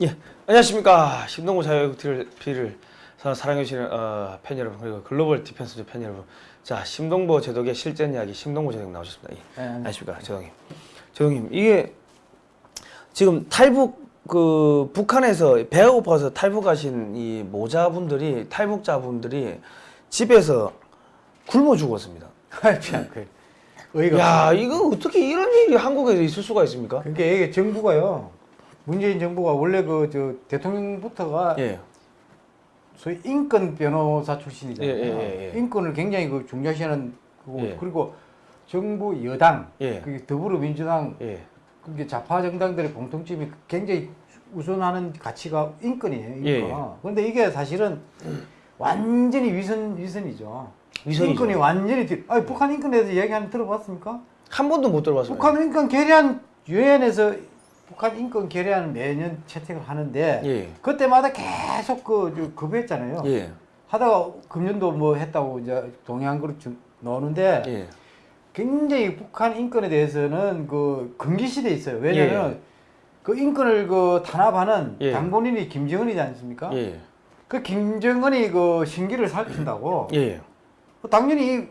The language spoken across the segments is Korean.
예, 안녕하십니까. 신동구 자유TV를 사랑해주시는 어, 팬 여러분 그리고 글로벌 디펜스 팬 여러분. 자 심동보 제독의 실전 이야기 심동보 제독 나오셨습니다. 예. 네, 안녕하십니까? 제독님 제독님 이게 지금 탈북 그 북한에서 배가 고파서 탈북하신 이 모자분들이 탈북자분들이 집에서 굶어 죽었습니다. 참, 그 의의가 야 이거 어떻게 이런 일이 한국에 있을 수가 있습니까? 그러니까 이게 정부가요. 문재인 정부가 원래 그 저 대통령부터가 예 소위 인권 변호사 출신이잖아요. 예, 예, 예, 예. 인권을 굉장히 그 중요시하는 거고 예. 그리고 정부 여당, 예. 그게 더불어민주당, 예. 그게 좌파 정당들의 공통점이 굉장히 우선하는 가치가 인권이에요. 인권. 예, 예. 그런데 이게 사실은 완전히 위선 위선이죠. 위선이죠. 인권이 완전히 뒤. 아니, 북한 인권에 대해서 얘기 한번 들어봤습니까? 한 번도 못 들어봤습니다 북한 인권 결의안 유엔에서 북한 인권 결의안을 매년 채택을 하는데 예. 그때마다 계속 그 저, 거부했잖아요. 예. 하다가 금년도 뭐 했다고 이제 주- 넣는데 예. 굉장히 북한 인권에 대해서는 그 금기시돼 있어요. 왜냐하면 예. 그 인권을 그 탄압하는 예. 당본인이 김정은이지 않습니까? 예. 그 김정은이 그 신기를 살핀다고 예. 당연히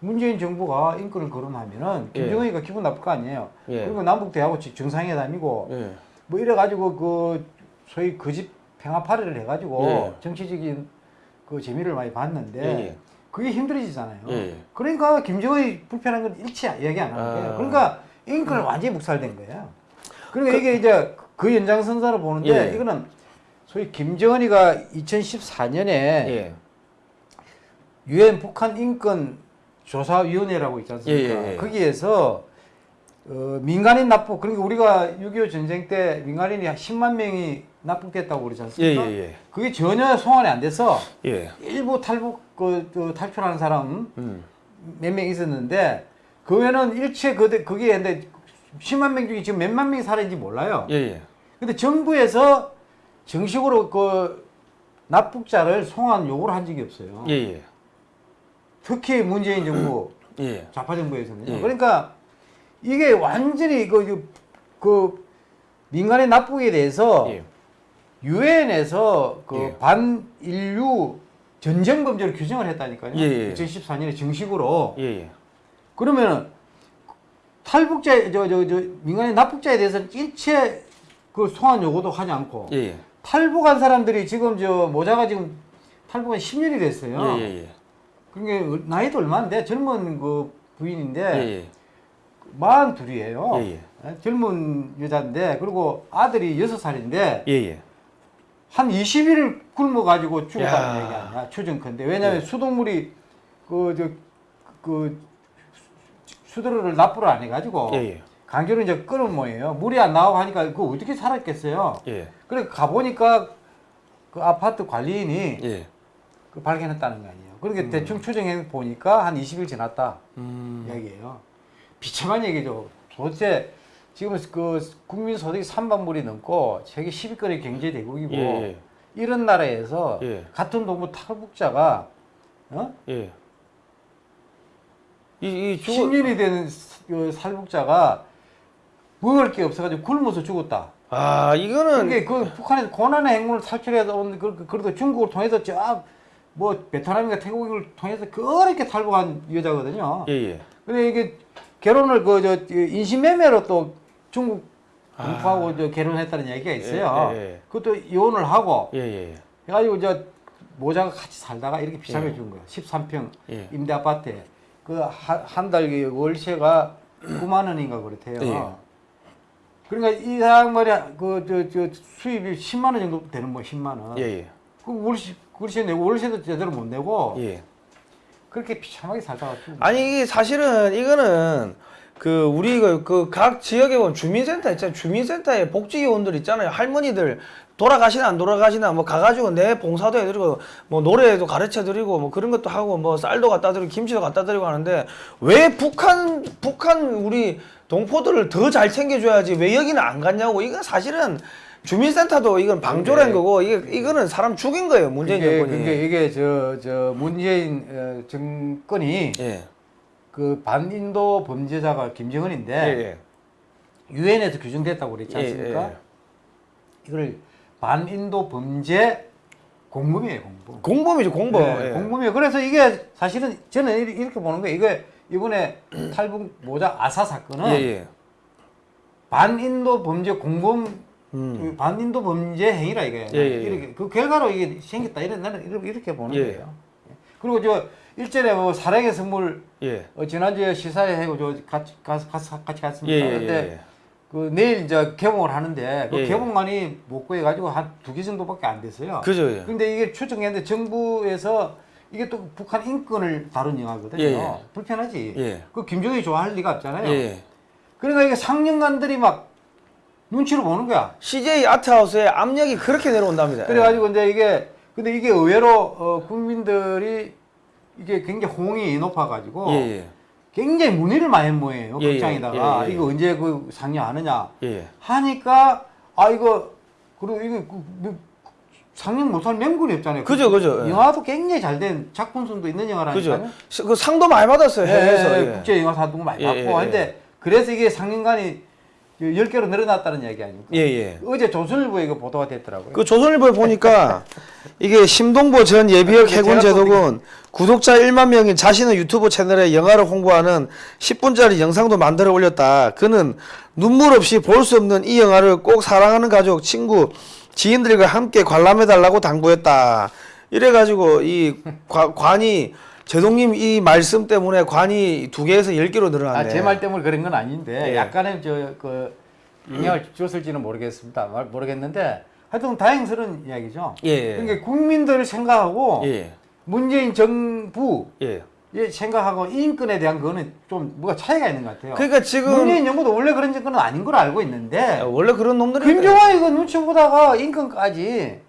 문재인 정부가 인권을 거론하면은 예. 김정은이가 기분 나쁠 거 아니에요. 예. 그리고 남북 대하고 정상회담이고 예. 뭐 이래 가지고 그 소위 거짓 평화파리를 해 가지고 예. 정치적인 그 재미를 많이 봤는데 예, 예. 그게 힘들어지잖아요. 예. 그러니까 김정은이 불편한 건 일치 얘기 안 하는 거예요. 아. 그러니까 인권을 완전히 묵살된 거예요. 그러니까 이게 이제 그 연장선상으로 보는데 예. 이거는 소위 김정은이가 2014년에 예. 유엔 북한 인권 조사위원회라고 있지 않습니까? 예, 예, 예. 거기에서 어, 민간인 납북 그러니까 우리가 6.25 전쟁 때 민간인이 한 10만 명이 납북됐다고 그러지 예, 않습니까? 예, 예. 그게 전혀 송환이 안 돼서 예. 일부 탈북 그, 그 탈출하는 사람 음. 몇명 있었는데 그 외에는 일체 그 그게 근데 10만 명 중에 지금 몇만 명이 살아있는지 몰라요. 예, 예. 근데 정부에서 정식으로 그 납북자를 송환 요구를 한 적이 없어요. 예, 예. 특히 문재인 정부 예. 좌파 정부에서는요. 예. 그러니까 이게 완전히 그, 그, 그 민간의 납북에 대해서 예. 유엔에서 그 예. 반인류 전쟁 범죄를 규정을 했다니까요. 예, 예. 2014년에 정식으로. 예, 예. 그러면은 탈북자 저저저 민간의 납북자에 대해서는 일체 그 소환 요구도 하지 않고 예, 예. 탈북한 사람들이 지금 저 모자가 지금 탈북한 10년이 됐어요. 예, 예. 그게 나이도 얼마 인데 젊은 그 부인인데 예, 예. 마흔 둘이에요. 예, 예. 젊은 여자인데 그리고 아들이 여섯 살인데 예, 예. 한 20일을 굶어 가지고 죽었다는 야. 얘기 아니야 추정컨대 왜냐하면 예. 수돗물이 그저그 수도를 납부를 안 해가지고 예, 예. 강제로 이제 끊은 모양이에요. 물이 안 나오고 하니까 그 어떻게 살았겠어요. 예. 그래 가 보니까 그 아파트 관리인이 예. 그 발견했다는 거 아니에요. 그러니까 대충 추정해 보니까 한 20일 지났다. 음. 얘기예요. 비참한 얘기죠. 도대체 지금 그 국민 소득이 3만 불이 넘고 세계 10위권의 경제 대국이고 예, 이런 나라에서 예. 같은 동부 탈북자가 어? 예. 이, 이 죽어 10년이 되는 그 탈북자가 먹을 게 없어가지고 굶어서 죽었다. 아, 이거는 그게 그 북한에서 고난의 행군을 탈출해서 온 그, 그래도 중국을 통해서 저 뭐 베트남인가 태국을 통해서 그렇게 탈북한 여자거든요. 예, 예. 근데 이게 결혼을 그 저 인신매매로 또 중국 아. 공포하고 저 결혼했다는 얘기가 있어요. 예, 예, 예. 그것도 이혼을 하고 예, 예. 해가지고 저 모자가 같이 살다가 이렇게 비참해 예. 준 거야. 13평 예. 임대 아파트에 그 그한 달 월세가 9만 원인가 그렇대요. 예. 그러니까 이 사람 말이야 그저 저 수입이 10만 원 정도 되는 뭐 10만 원. 예, 예. 그 월세 월세 내고 월세도 제대로 못 내고 예. 그렇게 비참하게 살다가. 아니 이게 사실은 이거는 그 우리 그 각 지역에 보면 주민센터 있잖아요. 주민센터에 복지요원들 있잖아요. 할머니들 돌아가시나 안 돌아가시나 뭐 가가지고 내 봉사도 해드리고 뭐 노래도 가르쳐드리고 뭐 그런 것도 하고 뭐 쌀도 갖다 드리고 김치도 갖다 드리고 하는데 왜 북한 북한 우리 동포들을 더 잘 챙겨줘야지 왜 여기는 안 갔냐고 이건 사실은 주민센터도 이건 방조라는 네. 거고 이게 이거는 사람 죽인 거예요 문재인 그게, 정권이. 그게 이게 저 저 문재인 어, 정권이 예. 그 반인도 범죄자가 김정은인데 예. 예. 유엔에서 규정됐다고 그랬지 않습니까? 예, 예. 이걸 반인도 범죄 공범이에요, 공범. 공범이죠 공범. 네, 예. 공범이에요. 그래서 이게 사실은 저는 이- 이렇게 보는 거예요. 이게 이번에 탈북 모자 아사 사건은 예, 예. 반인도 범죄 공범 음. 반인도 범죄 행위라 이게 예, 예, 예. 이렇게 그 결과로 이게 생겼다 이런 나는 이렇게, 보는 예. 거예요. 그리고 저 일전에 뭐 사랑의 선물 예. 어, 지난주에 시사회 하고 저 같이 같이 같이, 갔습니다. 예, 예, 근데 예. 그 내일 이제 개봉을 하는데 그 예, 예. 개봉만이 못 구해 가지고 한 두 개 정도밖에 안 됐어요. 그죠. 예. 근데 이게 추정했는데 정부에서 이게 또 북한 인권을 다룬 영화거든요. 예, 예. 불편하지. 예. 그 김정일이 좋아할 리가 없잖아요. 예. 그러니까 이게 상영관들이 막 눈치를 보는 거야. CJ 아트하우스의 압력이 그렇게 내려온답니다. 그래가지고 이제 이게 근데 이게 의외로 어, 국민들이 이게 굉장히 호응이 높아가지고 예. 예. 굉장히 문의를 많이 한 모양이에요. 예, 예. 극장에다가 예, 예. 이거 언제 그 상영하느냐 예. 하니까 아 이거 그리고 이거 그, 뭐, 상영 못할 명분이 없잖아요. 그죠, 그죠. 예. 영화도 굉장히 잘 된 작품성도 있는 영화라니까요. 그죠. 시- 그 상도 많이 받았어요. 예, 해외에서. 예, 예. 국제 영화 사도 많이 예, 받고 예, 예. 근데 그래서 이게 상영관이 10개로 늘어났다는 얘기 아닙니까? 예, 예. 어제 조선일보에 이거 보도가 됐더라고요. 그 조선일보에 보니까 이게 심동보 전 예비역 그 해군 제독은 구독자 1만 명인 자신의 유튜브 채널에 영화를 홍보하는 10분짜리 영상도 만들어 올렸다. 그는 눈물 없이 볼 수 없는 이 영화를 꼭 사랑하는 가족, 친구, 지인들과 함께 관람해 달라고 당부했다. 이래가지고 이 관- 관이 제동님 이 말씀 때문에 관이 두 개에서 열 개로 늘어났네. 아, 제 말 때문에 그런 건 아닌데 예. 약간의 저그 영향을 줬을지는 모르겠습니다. 말- 모르겠는데 하여튼 다행스러운 이야기죠. 예, 예. 그러니까 국민들을 생각하고 예, 문재인 정부 예. 예, 생각하고 인권에 대한 거는 좀 뭐가 차이가 있는 것 같아요. 그러니까 지금 문재인 정부도 원래 그런 정권은 아닌 걸로 알고 있는데 원래 그런 놈들이 김정은 이거 눈치 보다가 인권까지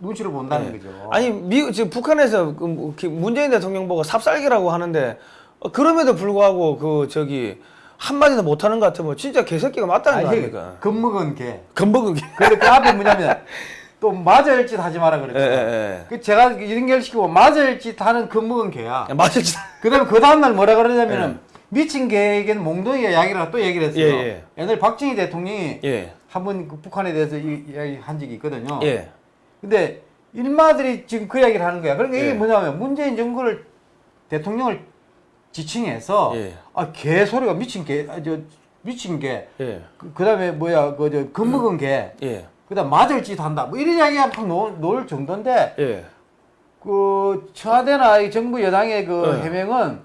눈치를 본다는 네. 거죠. 아니 미 지금 북한에서 그 뭐, 기- 문재인 대통령 보고 삽살개라고 하는데 어, 그럼에도 불구하고 그 저기 한 마디도 못하는 것 같으면 진짜 개새끼가 맞다는 거 아니, 아닙니까? 겁먹은 개. 건버그 개. 근데 그 앞에 뭐냐면 또 맞을 짓 하지 마라 예, 그랬죠. 예, 그 제가 연결시키고 맞을 짓 하는 겁먹은 개야. 예. 맞을 짓. 그다음에 그 다음 날 뭐라 그러냐면은 미친 개에게는 몽둥이가 약이라고 또 얘기를 했어요. 예, 예. 옛날 박정희 대통령이 예, 한번 그 북한에 대해서 이 이야기 한 적이 있거든요. 예, 근데 일마들이 지금 그 이야기를 하는 거야. 그러니까 이게 예. 뭐냐면 문재인 정부를 대통령을 지칭해서 예. 아 개 소리가 미친 개, 아, 저 미친 개. 예, 그, 그다음에 뭐야 그저 겁먹은 개. 예, 그다음 맞을 짓 한다. 뭐 이런 이야기가 막 놓을, 놓을 정도인데 예. 그 청와대나 이 정부 여당의 그 네. 해명은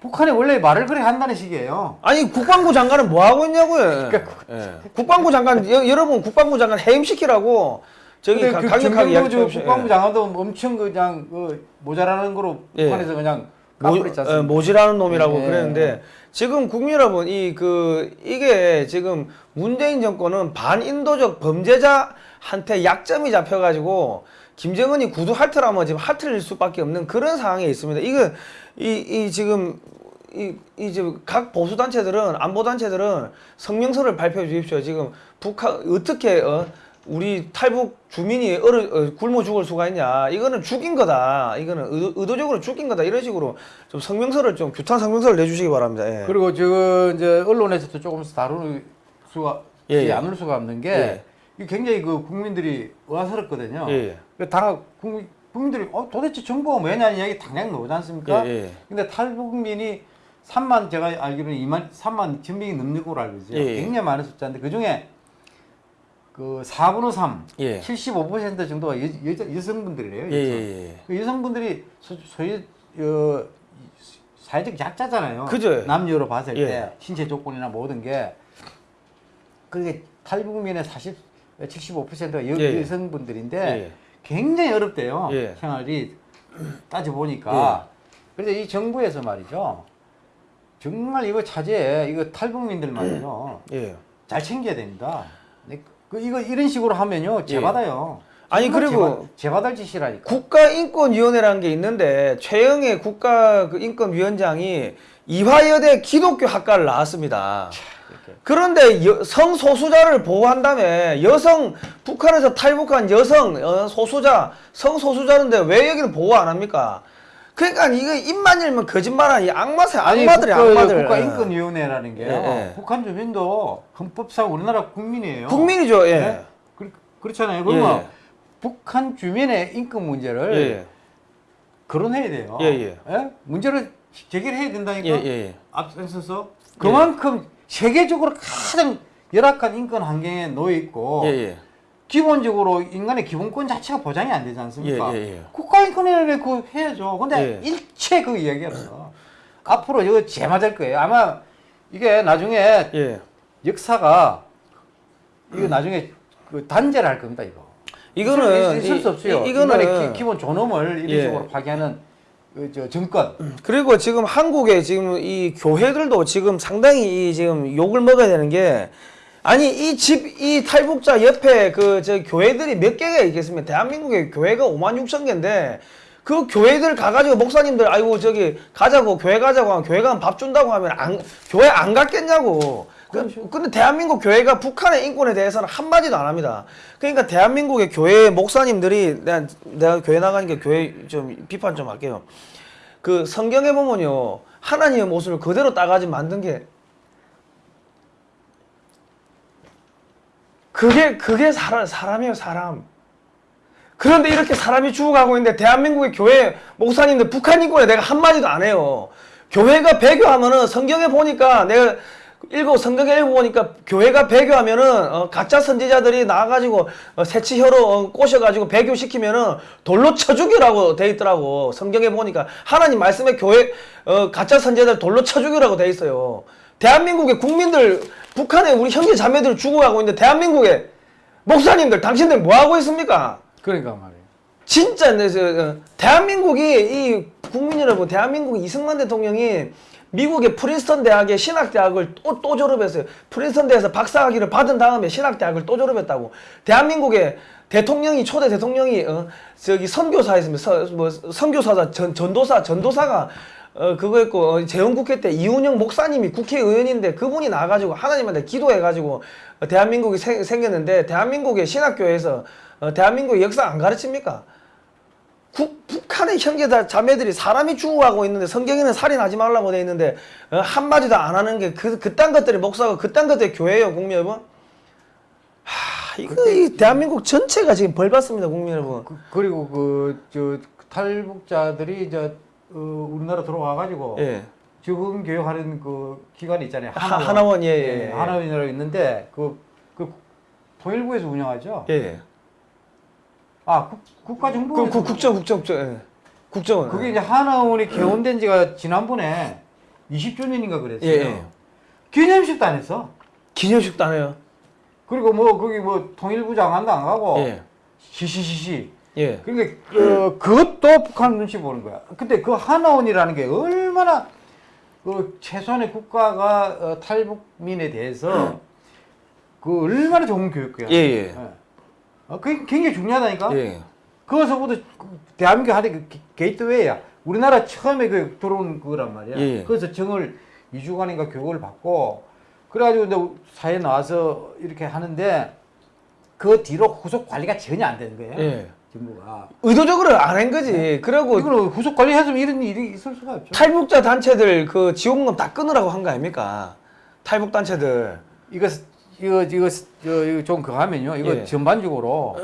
북한이 원래 말을 그렇게 한다는 식이에요. 아니 국방부 장관은 뭐 하고 있냐고요? 그러니까 예. 국방부 장관 여, 여러분 국방부 장관 해임시키라고 저기 가, 그 강력하게 해주세요. 국방부 예. 장관도 엄청 그냥 그 모자라는 거로 예. 북한에서 그냥 모, 까불었지 어, 않습니까? 모 지라는 놈이라고 예. 그랬는데 지금 국민 여러분 이 그 이게 지금 문재인 정권은 반인도적 범죄자한테 약점이 잡혀가지고 김정은이 구두 할트라면 지금 할트릴 수밖에 없는 그런 상황에 있습니다. 이거 이, 이 지금 이, 이 지금 각 보수 단체들은 안보 단체들은 성명서를 발표해 주십시오. 지금 북한 어떻게 어, 우리 탈북 주민이 얼어, 어, 굶어 죽을 수가 있냐? 이거는 죽인 거다. 이거는 의도, 의도 적으로 죽인 거다. 이런 식으로 좀 성명서를 좀 규탄 성명서를 내주시기 바랍니다. 예. 그리고 지금 이제 언론에서도 조금씩 다룰 수가 예, 예. 않을 수가 없는 게 예. 굉장히 그 국민들이 의아스럽거든요. 예, 예. 그당 국민 국민들이 어 도대체 정부가 뭐냐는 이야기 당장 나오지 않습니까? 예, 예. 근데 탈북민이 3만 제가 알기로는 2만 3만 천명이 넘는 걸로 알고 있어요. 예, 예. 굉장히 많은 숫자인데 그 중에 그 4분의 3, 예. 75% 정도가 여, 여, 여성분들이래요. 예, 예, 예. 그 여성분들이 소, 소위 어, 사회적 약자잖아요. 그죠. 남녀로 봤을 예. 때 신체 조건이나 모든 게 그게 탈북민의 40, 75%가 여, 예. 여성분들인데 예. 굉장히 어렵대요. 예. 생활이 따져 보니까. 그래서 이 정부에서 말이죠. 정말 이거 차제에 이거 탈북민들 말이죠. 예. 잘 챙겨야 됩니다. 네, 그 이거 이런 식으로 하면요 재받아요. 아니, 정말 그리고 재받, 재받을 짓이라니까. 국가인권위원회라는 게 있는데 최영애 국가 그 인권위원장이 이화여대 기독교 학과를 나왔습니다. 그런데 여- 성소수자를 보호한다며 여성 북한에서 탈북한 여성 어, 소수자 성소수자인데 왜 여기는 보호 안 합니까? 그러니까 이거 입만 열면 거짓말하는 이 악마새 악마들이 악마들. 국가인권위원회라는 게요. 예, 예. 북한 주민도 헌법상 우리나라 국민이에요. 국민이죠. 예. 네? 그- 그렇잖아요. 그러면 예. 북한 주민의 인권 문제를 예. 거론해야 돼요. 예, 예. 문제를 제기해야 된다니까. 예, 예. 앞서서 그만큼 세계적으로 가장 열악한 인권 환경에 놓여 있고 예, 예. 기본적으로 인간의 기본권 자체가 보장이 안 되지 않습니까? 예, 예, 예. 국가인권위원회 그 해야죠. 근데 예. 일체 그 이야기를 앞으로 이거 제 맞을 거예요. 아마 이게 나중에 예. 역사가 이거 나중에 그 단죄를 할 겁니다. 이거. 이거는 있을, 수 이- 없어요. 이- 이거는 기, 기본 존엄을 이런 예. 식으로 파괴하는 그, 저 정권. 그리고 지금 한국의 지금 이 교회들도 지금 상당히 이 지금 욕을 먹어야 되는 게 아니 이 집 이 탈북자 옆에 그 저 교회들이 몇 개가 있겠습니까? 대한민국에 교회가 5만 6천 개인데 그 교회들 가가지고 목사님들 아이고 저기 가자고 교회 가자고 하면 교회 가면 밥 준다고 하면 안 교회 안 갔겠냐고. 그, 근데 대한민국 교회가 북한의 인권에 대해서는 한마디도 안 합니다. 그러니까 대한민국의 교회 목사님들이 내가, 내가 교회 나가니까 교회 좀 비판 좀 할게요. 그 성경에 보면요 하나님의 모습을 그대로 따가지 만든 게 그게 그게 사람 사람이에요 사람. 그런데 이렇게 사람이 죽어가고 있는데 대한민국의 교회 목사님들 북한 인권에 내가 한 마디도 안 해요. 교회가 배교하면은 성경에 보니까 내가 읽어 성경에 읽어보니까 교회가 배교하면은 어, 가짜 선지자들이 나와가지고 어, 새치혀로 어, 꼬셔가지고 배교시키면은 돌로 쳐 죽이라고 돼 있더라고 성경에 보니까 하나님 말씀에 교회 어, 가짜 선지자들 돌로 쳐 죽이라고 돼 있어요. 대한민국의 국민들 북한에 우리 형제 자매들 죽어가고 있는데 대한민국의 목사님들 당신들 뭐 하고 있습니까? 그러니까 말이에요. 진짜 어, 대한민국이 이 국민 여러분 대한민국 이승만 대통령이 미국의 프린스턴 대학의 신학대학을 또, 또 졸업했어요. 프린스턴 대에서 박사학위를 받은 다음에 신학대학을 또 졸업했다고. 대한민국의 대통령이 초대 대통령이 어, 저기 선교사였습니다. 서, 뭐 선교사자 전, 전도사 전도사가 어 그거 했고 어, 재헌국회 때 이훈영 목사님이 국회의원인데 그분이 나와가지고 하나님한테 기도해가지고 어, 대한민국이 생, 생겼는데 대한민국의 신학교에서 어, 대한민국의 역사 안 가르칩니까? 국, 북한의 형제들 자매들이 사람이 죽어가고 있는데 성경에는 살인하지 말라고 돼 있는데 어, 한마디도 안 하는 게 그 그딴 것들이 목사가 그딴 것들이 교회예요 국민 여러분 하 이거 이 대한민국 전체가 지금 벌 받습니다 국민 여러분 그, 그리고 그 저 탈북자들이 이제 어, 우리나라 들어와 가지고 예 적응 교육하는 그 기관이 있잖아요. 하- 하나원, 예, 예, 예. 하나원이라고 있는데 그, 그 통일부에서 운영하죠. 예. 아 국, 국가정보. 그, 그 국정 국정 국정 예. 국정원 그게 이제 하나원이 개원된 지가 지난번에 20주년인가 그랬어요. 예, 예. 기념식도 안 했어. 기념식도 안 해요 그리고 뭐 거기 뭐 통일부 장관도 안 가고 예. 시시시시. 예. 그러니까 어, 그것도 북한 눈치 보는 거야. 근데 그 하나원이라는 게 얼마나 그 최소한의 국가가 어, 탈북민에 대해서 그 얼마나 좋은 교육이야. 예, 예. 어, 그게 굉장히 중요하다니까. 예. 그것서부터 그 대한민국 하는 그 게- 게이트웨이야. 우리나라 처음에 그 들어온 그거란 말이야. 예, 예. 그래서 정을 2주간인가 교육을 받고 그래가지고 이제 사회에 나와서 이렇게 하는데 그 뒤로 후속 관리가 전혀 안 되는 거예요. 예. 정부가. 의도적으로 안 한 거지 그리고 이거는 후속 관리했으면 이런 일이 있을 수가 없죠. 탈북자 단체들 그 지원금 다 끊으라고 한 거 아닙니까 탈북 단체들 이거 이거 이거 저, 이거 좀 그거 하면요. 이거 예. 전반적으로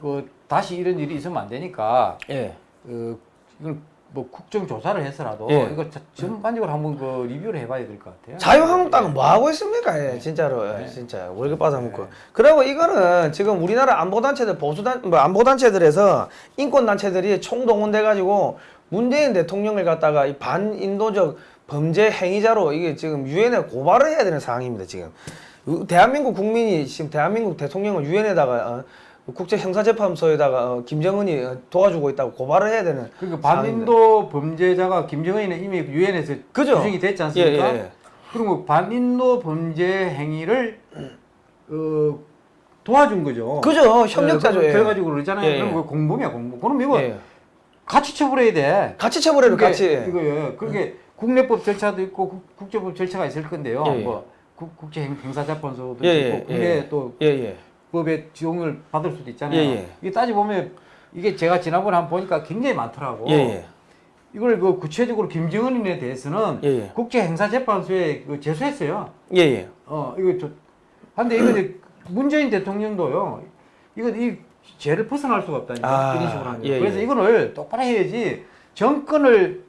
그 다시 이런 일이 있으면 안 되니까 예. 그 이걸 뭐 국정 조사를 해서라도 예. 이거 자- 전반적으로 한번 그 리뷰를 해봐야 될 것 같아요. 자유한국당은 뭐 하고 있습니까? 예, 진짜로 예, 진짜 월급 받아먹고. 그리고 이거는 지금 우리나라 안보 단체들 보수 단 뭐 안보 단체들에서 인권 단체들이 총동원돼 가지고 문재인 대통령을 갖다가 이 반인도적 범죄 행위자로 이게 지금 유엔에 고발을 해야 되는 상황입니다. 지금 우- 대한민국 국민이 지금 대한민국 대통령을 유엔에다가 어, 국제형사재판소에다가 어, 김정은이 어, 도와주고 있다고 고발을 해야 되는 그러니까. 반인도 범죄자가 김정은이는 이미 유엔에서 그죠? 규정이 됐지 않습니까? 예, 예, 예. 그리고 반인도 범죄 행위를 어, 도와준 거죠. 그죠 협력자죠. 예, 예. 그래가지고 그러잖아요. 예, 예. 그럼 공범이야 공범. 그럼 이거 예. 같이 처벌해야 돼. 같이 처벌해도 같이 이거 예. 그게 국내법 절차도 있고 국, 국제법 절차가 있을 건데요. 예, 예. 뭐 국, 국제 행- 행사재판소도 예, 있고 예, 국내 예. 또 예, 예. 법의 지원을 받을 수도 있잖아요. 예, 예. 이게 따지 보면 이게 제가 지난번에 한번 보니까 굉장히 많더라고. 예, 예. 이걸 그 구체적으로 김정은인에 대해서는 예, 예. 국제 행사재판소에 그 제소했어요. 예, 예. 어 이거 저 한데 이거 이제 문재인 대통령도요. 이건 이 죄를 벗어날 수가 없다니까 아, 이런 식으로 하는 거. 예, 그래서 예. 이거를 똑바로 해야지 정권을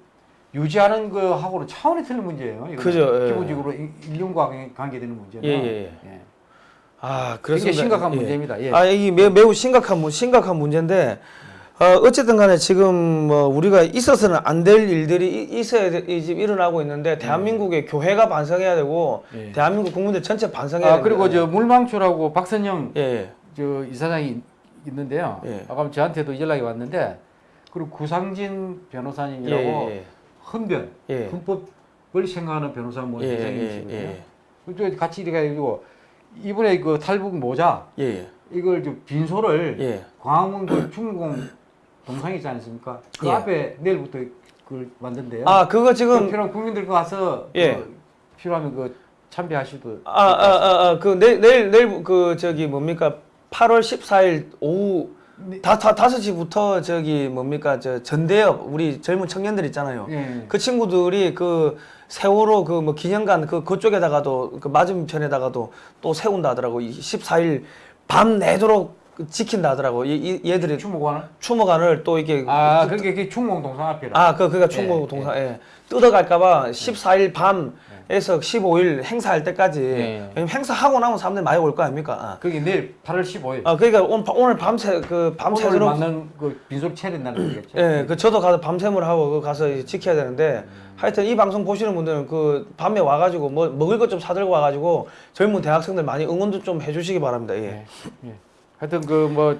유지하는 거하고는 차원이 틀린 문제예요. 그죠, 예. 기본적으로 이- 인륜과 관계되는 문제는 예, 예, 예. 아, 굉장히 심각한 예. 문제입니다. 예. 아, 이 매, 매우 심각한 문- 심각한 문제인데 어, 어쨌든 간에 지금 뭐 우리가 있어서는 안 될 일들이 이- 있어야 지금 일어나고 있는데 대한민국의 교회가 반성해야 되고 예. 대한민국 국민들 전체 반성해야 아 됩니다. 그리고 저 물망초라고 박선영 예, 예. 저 이사장이 있는데요. 예. 아까 저한테도 연락이 왔는데 그리고 구상진 변호사님이라고 예, 예. 헌변 예. 헌법을 생각하는 변호사 뭐 예, 예, 선생님이시거든요. 예, 그쪽 같이 이렇게 해가지고 이번에 그 탈북 모자 예, 예. 이걸 좀 빈소를 예. 광화문 그 중공 동상 있지 않습니까? 그 예. 앞에 내일부터 그걸 만든대요. 아, 그거 그 지금 필요한 국민들 그 가서 예. 그 필요하면 그 참배하시도. 아, 아, 아, 아, 그 내일 내일 내일 그 저기 뭡니까? 8월 14일 오후 네. 다, 다, 5시부터 저기 뭡니까? 저 전대협 우리 젊은 청년들 있잖아요. 예. 그 친구들이 그 세월호 그 뭐 기념관 그 그쪽에다가도 그 맞은편에다가도 또 세운다 하더라고. 이 14일 밤 내도록 지킨다 하더라고. 이, 이 얘들이 추모관을? 추모관을 또 이게 아, 그러니까 그게 중공 동상 앞이라. 아, 그, 그니까 충무 예, 동사, 예. 뜯어갈까봐 14일 밤에서 15일 행사할 때까지. 예. 행사하고 나면 사람들 이 많이 올 거 아닙니까? 아. 그게 내일 8월 15일. 아, 그러니까 오늘, 밤- 오늘 밤새, 그, 밤새도록. 맞는 그 빈속 차린다는 거겠죠. 예, 그 저도 가서 밤샘을 하고 그 가서 지켜야 되는데 하여튼 이 방송 보시는 분들은 그 밤에 와가지고 뭐 먹을 것 좀 사들고 와가지고 젊은 대학생들 많이 응원 도 좀 해주시기 바랍니다. 예. 예. 예. 하여튼 그 뭐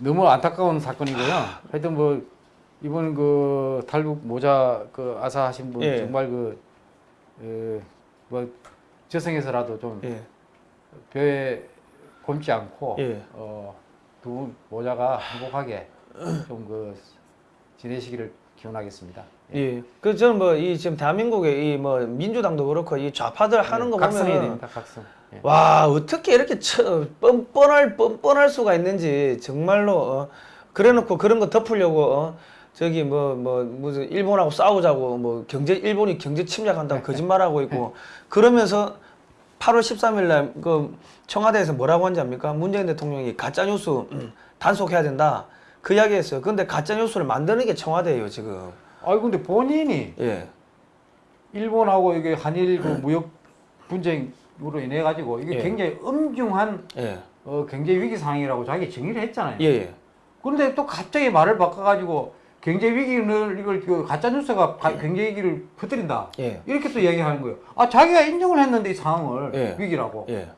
너무 안타까운 사건이고요. 하여튼 뭐 이번 그 탈북 모자 그 아사 하신 분 예. 정말 그뭐 저승에서라도 좀 예. 벼에 곪지 않고 예. 어두 분 모자가 행복하게 좀 그 지내시기를 기원하겠습니다. 예. 그 저는 뭐 이 지금 대한민국의 이 뭐 민주당도 그렇고 이 좌파들 하는 거 예, 각성해야 보면 됩니다. 각성. 예. 와 어떻게 이렇게 처, 뻔뻔할 뻔뻔할 수가 있는지 정말로 어, 그래놓고 그런 거 덮으려고 어, 저기 뭐뭐 무슨 일본하고 싸우자고 뭐 경제 일본이 경제 침략한다고 거짓말하고 있고 그러면서 8월 13일 날 그 청와대에서 뭐라고 한지 압니까? 문재인 대통령이 가짜 뉴스 음, 단속해야 된다 그 이야기 했어요. 근데 가짜 뉴스를 만드는 게 청와대예요 지금. 아이 근데 본인이 예. 일본하고 이게 한일 그 무역 분쟁 으로 인해 가지고 이게 예. 굉장히 엄중한 예. 어, 경제 위기 상황이라고 자기 정의를 했잖아요. 예. 예. 그런데 또 갑자기 말을 바꿔가지고 경제 위기를 이걸 그 가짜 뉴스가 가- 경제 위기를 퍼뜨린다. 예. 이렇게 또 얘기하는 거예요. 아 자기가 인정을 했는데 이 상황을 예. 위기라고. 예.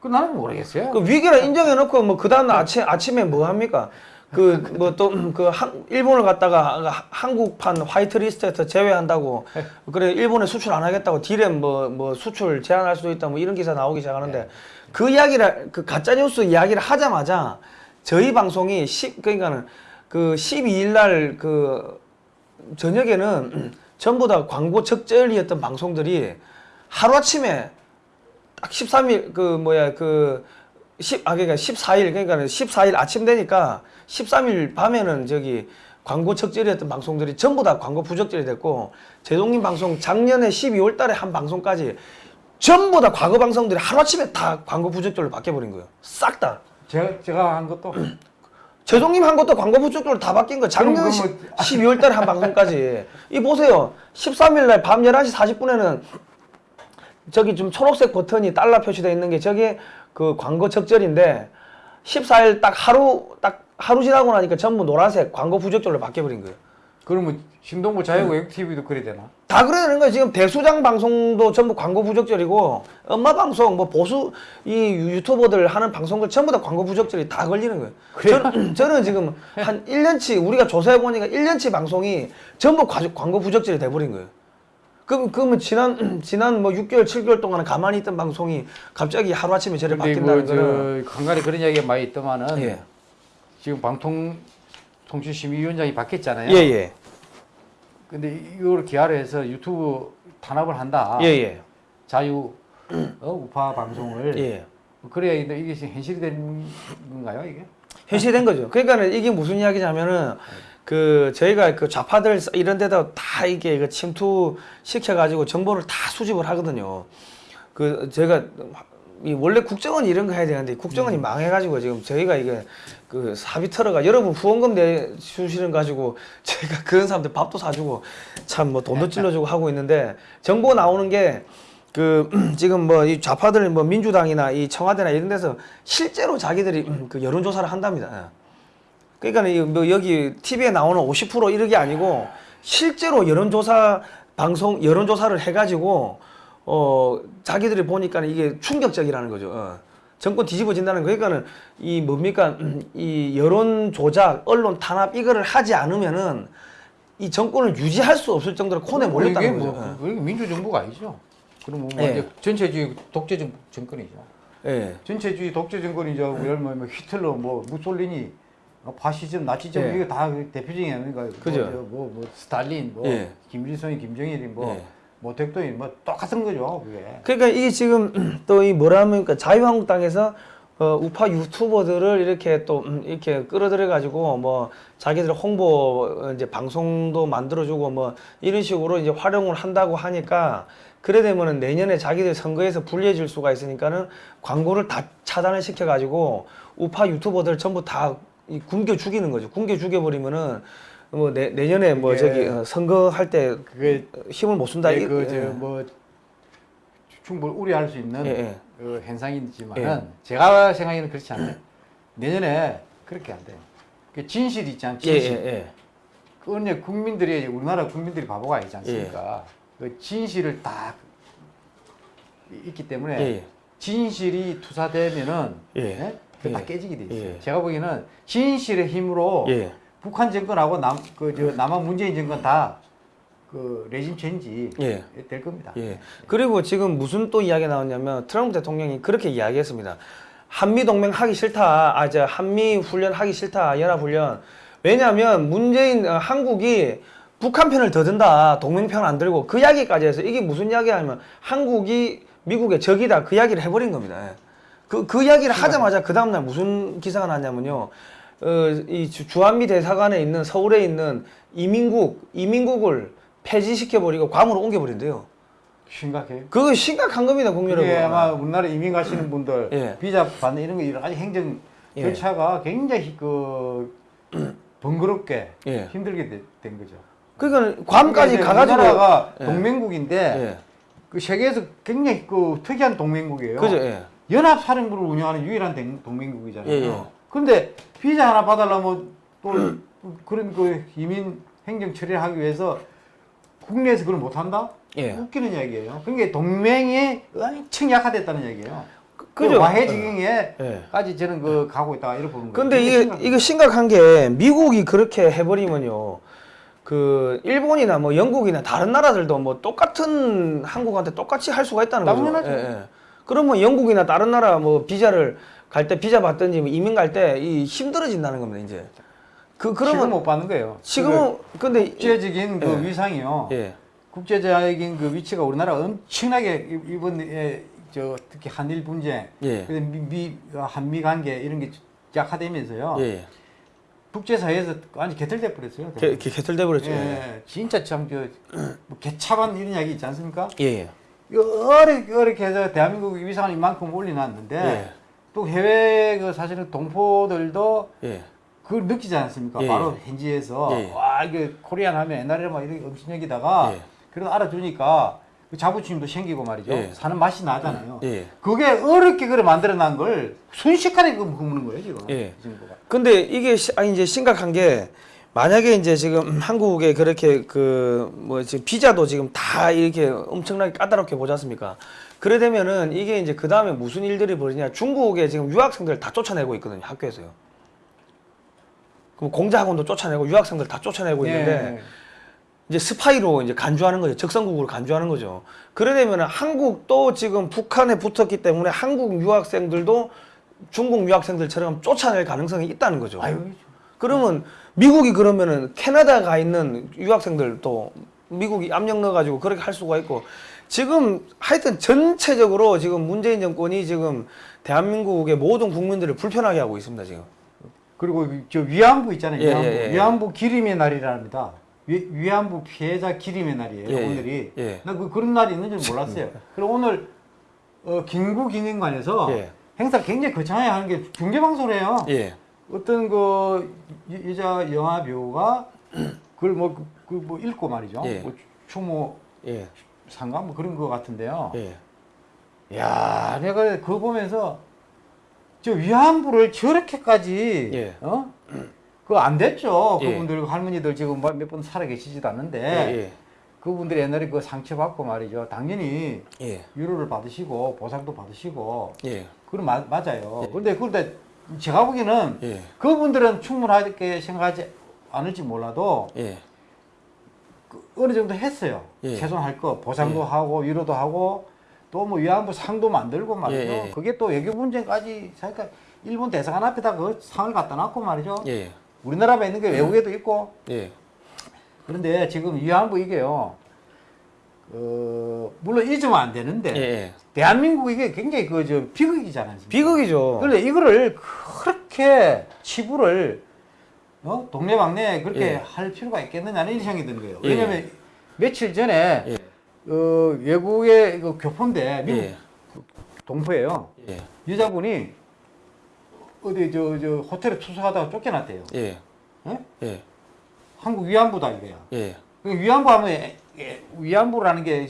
그 나는 모르겠어요. 그 위기라 인정해놓고 뭐 그 다음 날 아침 아침에 뭐 합니까? 그 뭐 또 그 일본을 갔다가 하- 한국판 화이트리스트에서 제외한다고 그래 일본에 수출 안 하겠다고 딜에 뭐뭐 수출 제한할 수도 있다 뭐 이런 기사 나오기 시작하는데 그 이야기를 그 가짜 뉴스 이야기를 하자마자 저희 방송이 10 그러니까는 그 12일 날 그 저녁에는 전부 다 광고 적절이었던 방송들이 하루 아침에 딱 13일 그 뭐야 그 10, 아 그러니까 14일 그러니까 14일 아침 되니까 13일 밤에는 저기 광고 적절이었던 방송들이 전부 다 광고 부적절이 됐고 제동님 방송 작년에 12월 달에 한 방송까지 전부 다 과거 방송들이 하루아침에 다 광고 부적절로 바뀌어버린 거예요. 싹 다. 제가 제가 한 것도 제동님 한 것도 광고 부적절로 다 바뀐 거예요. 작년 그럼 12월 달에 한 방송까지. 이 보세요. 13일 날 밤 11시 40분에는 저기 좀 초록색 버튼이 달러 표시되어 있는 게 저게 그 광고 적절인데 14일 딱 하루 딱 하루 지나고 나니까 전부 노란색 광고 부적절로 바뀌어버린 거예요. 그러면 신동부 자유외국 TV도 그래 되나? 다 그래야 되는 거예요. 지금 대수장 방송도 전부 광고 부적절이고 엄마 방송 뭐 보수 이 유튜버들 하는 방송들 전부 다 광고 부적절이 다 걸리는 거예요. 저는, 저는 지금 한 1년치 우리가 조사해 보니까 1년치 방송이 전부 과- 광고 부적절이 돼 버린 거예요. 그럼 그러면 지난 지난 뭐 6개월 7개월 동안 가만히 있던 방송이 갑자기 하루 아침에 근데 바뀐다는 거는 뭐저 간간히 그런 이야기가 많이 있더만은 예. 지금 방통통신심의위원장이 바뀌었잖아요. 예, 예. 근데 이걸 기하를 해서 유튜브 탄압을 한다. 예, 예. 자유 어, 우파 방송을 예. 그래야 이게 현실이 된 건가요 이게? 현실된 거죠. 그러니까는 이게 무슨 이야기냐면은 그 저희가 그 좌파들 이런 데다 다 이게 그 침투 시켜가지고 정보를 다 수집을 하거든요. 그 제가 이 원래 국정원 이런 거 해야 되는데 국정원이 음. 망해가지고 지금 저희가 이게 그 사비터러가 여러분 후원금 내주시는 가지고 제가 그런 사람들 밥도 사주고 참 뭐 돈도 찔러주고 하고 있는데 정보 나오는 게 그 지금 뭐 이 좌파들 뭐 민주당이나 이 청와대나 이런 데서 실제로 자기들이 음, 그 여론조사를 한답니다. 예. 그러니까 이뭐 여기 TV에 나오는 50% 이런 게 아니고 실제로 여론조사 방송 여론조사를 해가지고 어 자기들이 보니까 이게 충격적이라는 거죠. 어. 정권 뒤집어진다는 거. 그러니까는 이 뭡니까 음, 이 여론 조작, 언론 탄압 이거를 하지 않으면은 이 정권을 유지할 수 없을 정도로 콘에 몰렸다는 이게 거죠. 뭐, 이게 민주 정부가 아니죠. 그럼 뭐 예. 이제 전체주의 독재 정, 정권이죠. 예. 전체주의 독재 정권이죠. 예를 들면 뭐 히틀러, 뭐 무솔리니, 뭐 파시즘, 나치즘 예. 이거 다 대표적인? 그죠. 뭐, 저 뭐, 뭐 스탈린, 뭐 예. 김일성이, 김정일이, 뭐, 예. 뭐 덕도이, 뭐 똑같은 거죠. 그게. 그러니까 이게 지금 또 이 뭐라 합니까 자유한국당에서 어, 우파 유튜버들을 이렇게 또 음, 이렇게 끌어들여 가지고 뭐 자기들 홍보 어, 이제 방송도 만들어주고 뭐 이런 식으로 이제 활용을 한다고 하니까 그래 되면은 내년에 자기들 선거에서 불리해질 수가 있으니까는 광고를 다 차단을 시켜 가지고 우파 유튜버들 전부 다 이 굶겨 죽이는 거죠. 굶겨 죽여버리면은 뭐 내, 내년에 뭐 그게- 저기 어, 선거할 때 그게 힘을 못 쓴다. 이- 예. 그저뭐 충분히 우려할 수 있는 예, 예. 그 현상이지만은 예. 제가 생각에는 그렇지 않아요. 내년에 그렇게 안 돼요. 그 진실 있지 않 예, 진실. 예, 예. 그 언제 국민들이 우리나라 국민들이 바보가 아니지 않습니까? 예. 그 진실을 딱 있기 때문에 예. 진실이 투사되면은 예. 예? 다 예. 깨지게 돼 있어요. 예. 제가 보기에는 진실의 힘으로 예. 북한 정권하고 남 그 저 남한 문재인 정권 다 그 레짐 체인지 예. 될 겁니다. 예. 그리고 지금 무슨 또 이야기가 나왔냐면 트럼프 대통령이 그렇게 이야기했습니다. 한미 동맹 하기 싫다. 아, 저 한미 훈련 하기 싫다. 연합 훈련. 왜냐하면 문재인 어, 한국이 북한 편을 더 든다. 동맹 편 안 들고 그 이야기까지 해서 이게 무슨 이야기냐면 한국이 미국의 적이다. 그 이야기를 해버린 겁니다. 예. 그, 그 이야기를 하자마자 그 다음날 무슨 기사가 났냐면요. 어, 이 주- 주한미 대사관에 있는 서울에 있는 이민국, 이민국을 폐지시켜버리고 괌으로 옮겨버린대요. 심각해요. 그거 심각한 겁니다, 국민여러분. 그게 아마 우리나라 이민 가시는 분들 예. 비자 받는 이런 거 여러 가지 행정 예. 절차가 굉장히 그 번거롭게 예. 힘들게 되- 된 거죠. 그러니까 괌까지 가가지고 우리나라가 예. 동맹국인데 예. 그 세계에서 굉장히 그 특이한 동맹국이에요. 그죠, 예. 연합사령부를 운영하는 유일한 동- 동맹국이잖아요. 예, 예. 그런데 비자 하나 받으려면 또 그런 그 이민 행정 처리를 하기 위해서 국내에서 그걸 못 한다? 예. 웃기는 얘기예요. 그러니까 동맹이 엄청 약화됐다는 얘기예요. 그- 그 그죠. 와해 예. 지경에까지 저는 그 가고 있다 이렇게 보는 거예요. 근데 이게. 이거 심각한 게 미국이 그렇게 해버리면요. 그 일본이나 뭐 영국이나 다른 나라들도 뭐 똑같은 한국한테 똑같이 할 수가 있다는 거죠. 당연하죠. 예, 예. 그러면 영국이나 다른 나라 뭐 비자를 갈 때 비자 받든지 뭐 이민 갈 때 이 힘들어진다는 겁니다 이제. 그 지금 그러면 못 받는 거예요. 지금은 근데 그 국제적인 그 예. 위상이요. 예. 국제적인 그 위치가 우리나라 엄청나게 이- 이번에 저 특히 한일 분쟁, 예. 미, 미 한미 관계 이런 게 약화되면서요. 예. 국제 사회에서 완전 개털돼 버렸어요. 개, 개, 개털돼 버렸죠. 예. 예, 진짜 참저 뭐 개차반 이런 이야기 있지 않습니까? 예. 어렵게 어렵게 해서 대한민국 위상을 이만큼 올려놨는데 예. 또 해외 그 사실은 동포들도 예. 그걸 느끼지 않습니까? 예, 바로 예. 현지에서 예. 와 이게 코리안 하면 옛날에 막 이렇게 엄청나기다가 예. 그래도 알아주니까 그 자부심도 생기고 말이죠. 예. 사는 맛이 나잖아요. 예. 그게 어렵게 그래 만들어난 걸 순식간에 그 굽는 거예요 지금. 예. 이 정도가. 근데 이게 시, 아니 이제 심각한 게 만약에 이제 지금 한국에 그렇게 그 뭐 지금 비자도 지금 다 이렇게 엄청나게 까다롭게 보지 않습니까? 그래 되면은 이게 이제 그 다음에 무슨 일들이 벌어지냐? 중국에 지금 유학생들 다 쫓아내고 있거든요 학교에서요. 그럼 공자 학원도 쫓아내고 유학생들 다 쫓아내고 있는데 예. 이제 스파이로 이제 간주하는 거죠. 적성국으로 간주하는 거죠. 그래 되면은 한국도 지금 북한에 붙었기 때문에 한국 유학생들도 중국 유학생들처럼 쫓아낼 가능성이 있다는 거죠. 아유 그러면 미국이 그러면은 캐나다 가 있는 유학생들도 미국이 압력 넣어가지고 그렇게 할 수가 있고 지금 하여튼 전체적으로 지금 문재인 정권이 지금 대한민국의 모든 국민들을 불편하게 하고 있습니다 지금. 그리고 저 위안부 있잖아요. 예, 위안부. 예, 예. 위안부 기림의 날이랍니다. 위, 위안부 피해자 기림의 날이에요. 예, 예, 오늘이. 예. 나 그, 그런 날이 있는 줄 몰랐어요. 그리고 오늘 어, 김구기념관에서 예. 행사 굉장히 거창하게 하는 게 중계 방송을 해요. 예. 어떤 그 여- 여자 영화 배우가 그걸 뭐 그 뭐 읽고 말이죠. 예. 뭐 추모 예. 상가 뭐 그런 거 같은데요. 예. 야, 내가 그거 보면서 저 위안부를 저렇게까지 예. 어? 그거 안 됐죠. 예. 그분들 할머니들 지금 뭐몇분 살아 계시지도 않는데 예. 그분들이 옛날에 그 상처 받고 말이죠. 당연히 예. 위로를 받으시고 보상도 받으시고 예. 그건 마- 맞아요. 예. 그런데 그런데 제가 보기에는 예. 그분들은 충분하게 생각하지 않을지 몰라도 예. 그 어느 정도 했어요. 예. 최소한 할 거 보상도 예. 하고 위로도 하고 또 뭐 위안부 상도 만들고 말이죠. 예, 예. 그게 또 외교 문제까지 그러니까 일본 대사관 앞에다 그 상을 갖다 놨고 말이죠. 예. 우리나라에 있는 게 외국에도 있고 예. 그런데 지금 위안부 이게요. 어, 물론 잊으면 안 되는데 예. 예. 대한민국 이게 굉장히 그 저 비극이잖아요. 비극이죠. 그런데 이거를 그렇게 치부를 어? 동네방네 그렇게 예. 할 필요가 있겠느냐는 생각이 드는 거예요. 예. 왜냐면 며칠 전에 예. 어, 외국의 그 교포인데 미국 예. 동포예요. 예. 여자분이 어디 저, 저 호텔에 투숙하다가 쫓겨났대요. 예. 예? 예. 한국 위안부다 이거야. 예. 그 위안부 하면 예, 예, 위안부라는 게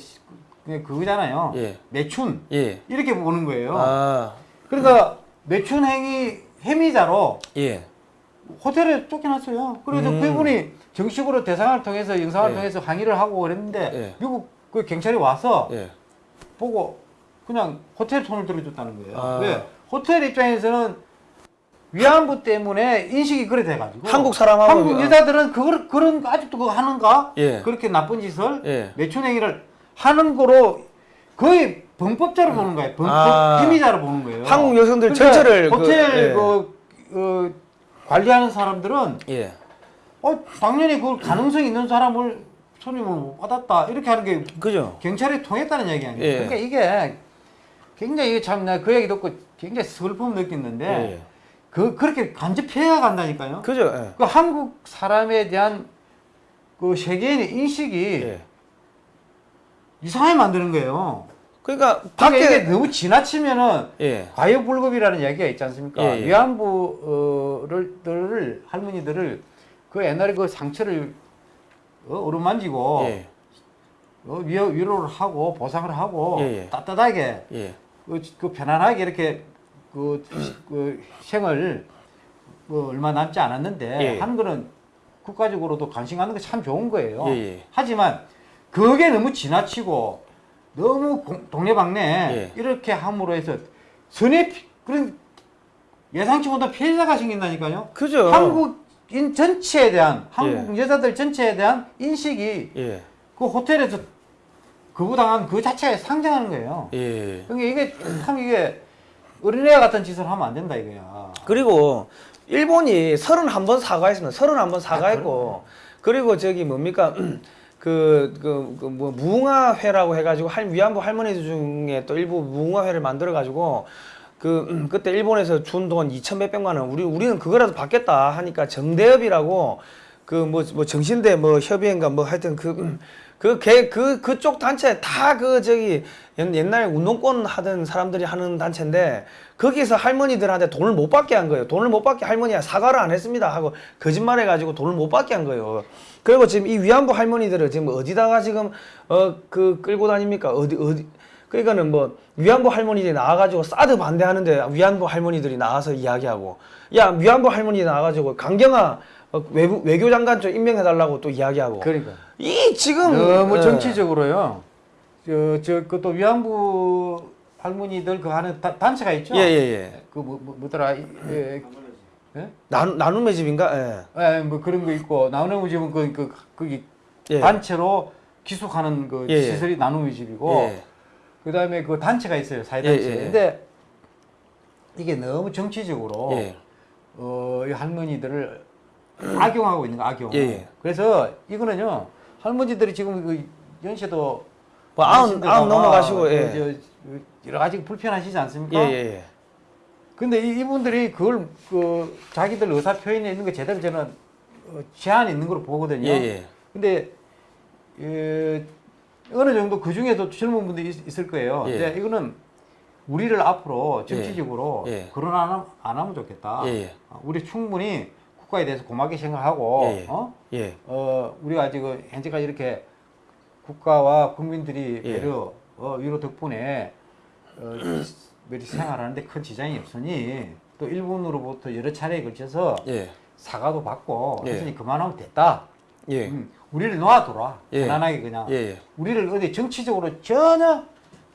그거잖아요. 예. 매춘 예. 이렇게 보는 거예요. 아. 그러니까 매춘 행위 혐의자로 예. 호텔에 쫓겨났어요. 그래서 음. 그분이 정식으로 대상을 통해서 영상을 예. 통해서 항의를 하고 그랬는데 예. 미국 그 경찰이 와서 예. 보고 그냥 호텔 손을 들어줬다는 거예요. 아. 왜? 호텔 입장에서는 위안부 때문에 인식이 그래 돼가지고 한국 사람하고 한국 위- 여자들은 그걸 그런 거 아직도 그거 하는가? 예. 그렇게 나쁜 짓을 예. 매춘 행위를 하는 거로 거의 범법자로 보는 거예요. 범법 아. 혐의자로 보는 거예요. 한국 여성들 그러니까 전체를 그- 호텔 예. 그, 그 관리하는 사람들은 예. 어 당연히 그 가능성 있는 사람을 손님을 못 받았다 이렇게 하는 게 그죠? 경찰이 통했다는 얘기 아니에요. 예. 그러니까 이게 굉장히 참 나 그 얘기 듣고 굉장히 슬픔 느꼈는데 예. 그 그렇게 간접해야 간다니까요. 그죠? 예. 그 한국 사람에 대한 그 세계인의 인식이 예. 이상하게 만드는 거예요. 그러니까 밖에 이게 너무 지나치면은 예. 과유불급이라는 얘기가 있지 않습니까? 예, 예. 위안부를 들을 할머니들을 그 옛날에 그 상처를 어, 어루만지고 예. 어, 위로, 위로를 하고 보상을 하고 예, 예. 따뜻하게 예. 그, 그 편안하게 이렇게 그, 그 생을 그 얼마 남지 않았는데 예. 하는 거는 국가적으로도 관심 갖는 게 참 좋은 거예요. 예, 예. 하지만 그게 너무 지나치고 너무 공- 동네방네 예. 이렇게 함으로 해서 선의 피- 그런 예상치 못한 피해자가 생긴다니까요. 그죠? 한국인 전체에 대한 한국 여자들 전체에 대한 인식이 예. 그 호텔에서 거부당한 그 자체에 상정하는 거예요. 예. 그러니까 이게 참 이게 어린애 같은 짓을 하면 안 된다 이거야. 그리고 일본이 31번 사과했습니다. 31번 사과했고 그리고 저기 뭡니까? 그, 그, 그, 뭐, 무궁화회라고 해가지고, 할, 위안부 할머니들 중에 또 일부 무궁화회를 만들어가지고, 그, 음, 그때 일본에서 준 돈 2천 몇백만 원, 우리, 우리는 그거라도 받겠다 하니까 정대협이라고, 그, 뭐, 뭐, 정신대 뭐 협의회인가 뭐 하여튼 그, 음, 그, 개, 그, 그쪽 단체 다 그, 저기, 옛- 옛날에 운동권 하던 사람들이 하는 단체인데, 거기서 할머니들한테 돈을 못 받게 한 거예요. 돈을 못 받게 할머니가 사과를 안 했습니다 하고 거짓말 해 가지고 돈을 못 받게 한 거예요. 그리고 지금 이 위안부 할머니들을 지금 어디다가 지금 어 그 끌고 다닙니까? 어디 어디 그러니까는 뭐 위안부 할머니들이 나와가지고 사드 반대하는데 위안부 할머니들이 나와서 이야기하고 야 위안부 할머니 나와가지고 강경화 어, 외부 외교장관 좀 임명해달라고 또 이야기하고 그러니까 이 지금 너무 예. 정치적으로요. 저저 그또 위안부 할머니들 그 하는 다- 단체가 있죠. 예예예 그뭐 뭐, 뭐 더라? 이- 예. 예? 나눔 나눔의 집인가? 예. 예, 뭐 그런 거 있고 나눔의 집은 그, 그 거기 예. 단체로 기숙하는 그 예, 예. 시설이 나눔의 집이고 예. 그다음에 그 단체가 있어요 사회단체. 예, 예, 예. 근데 이게 너무 정치적으로 예. 어, 이 할머니들을 악용하고 있는 거 악용. 예, 예. 그래서 이거는요 할머니들이 지금 그 연세도 뭐 아흔 아흔 넘어가시고 예. 그 저, 그 여러 가지 불편하시지 않습니까? 예 예 예. 근데 이, 이분들이 그걸 그 자기들 의사 표현에 있는 거 제대로 저는 어, 제한이 있는 걸로 보거든요. 예 예. 근데 에, 어느 정도 그 중에도 젊은 분들이 있, 을 거예요. 예. 근데 이거는 우리를 앞으로 정치적으로 예. 그런 안, 함- 안 하면 좋겠다. 예, 예. 어, 우리 충분히 국가에 대해서 고맙게 생각하고 예, 예. 어? 예. 어, 우리가 지금 현재까지 이렇게 국가와 국민들이 예. 배려 어, 위로 덕분에 어, 매리 생활하는데 큰 지장이 없으니 또 일본으로부터 여러 차례에 걸쳐서 예. 사과도 받고 예. 했으니 그만하면 됐다. 예. 음, 우리를 놔둬라. 예. 편안하게 그냥. 예. 예. 우리를 어디 정치적으로 전혀